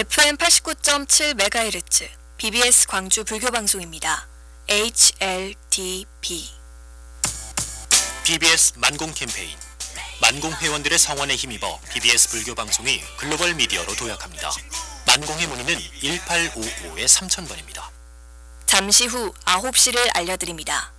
FM 89.7MHz BBS 광주 불교 방송입니다. HLDB BBS 만공 캠페인 만공 회원들의 성원에 힘입어 BBS 불교 방송이 글로벌 미디어로 도약합니다. 만공의 문의는 1855-3000번입니다. 잠시 후 9시를 알려드립니다.